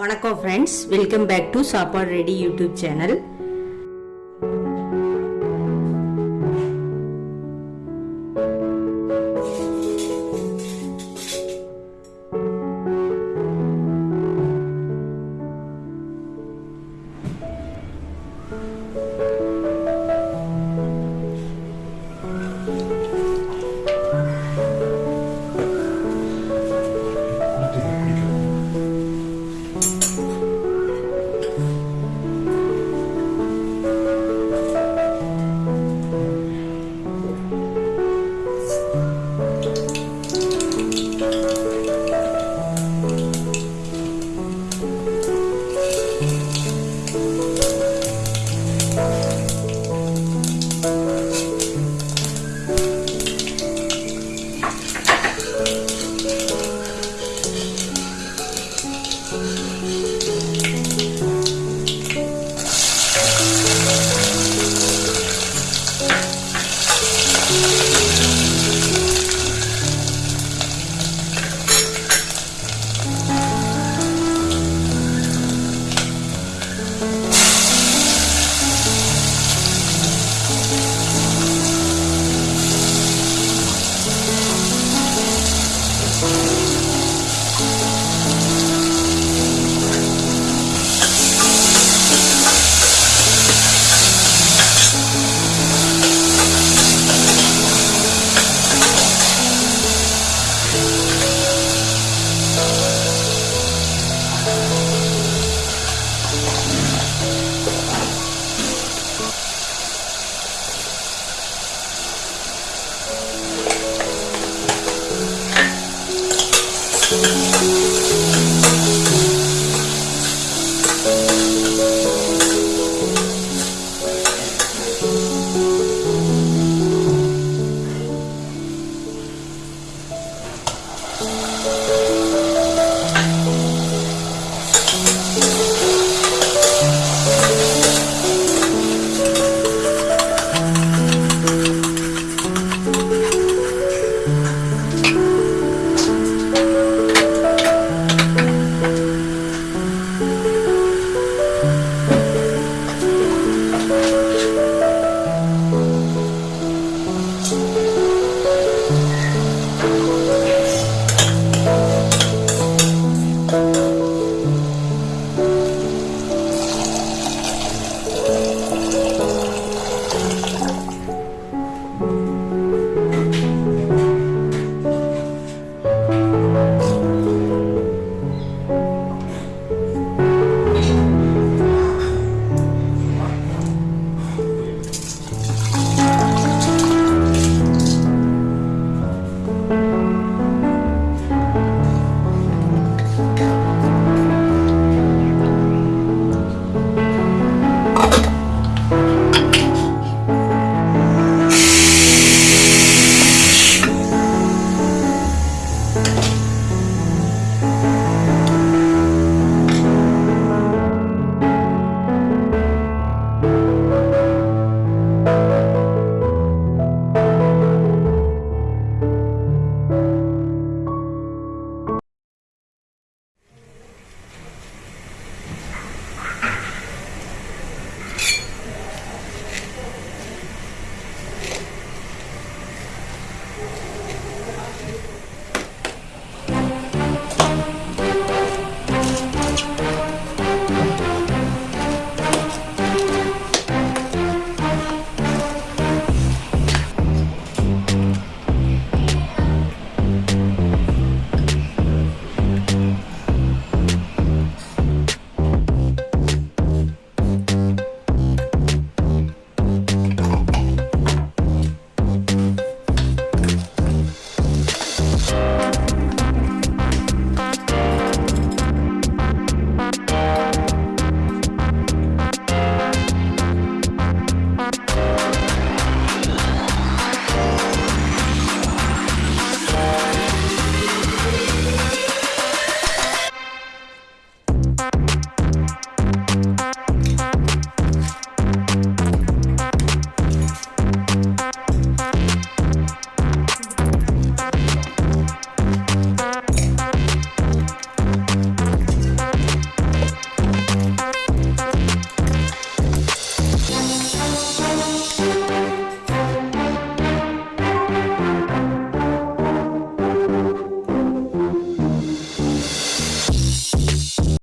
வணக்கம் friends welcome back to சாப்பாடு ready YouTube channel